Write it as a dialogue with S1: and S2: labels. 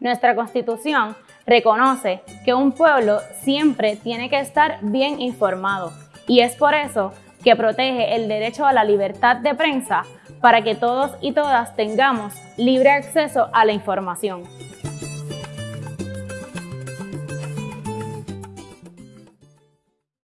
S1: Nuestra Constitución reconoce que un pueblo siempre tiene que estar bien informado y es por eso que protege el derecho a la libertad de prensa para que todos y todas tengamos libre acceso a la información.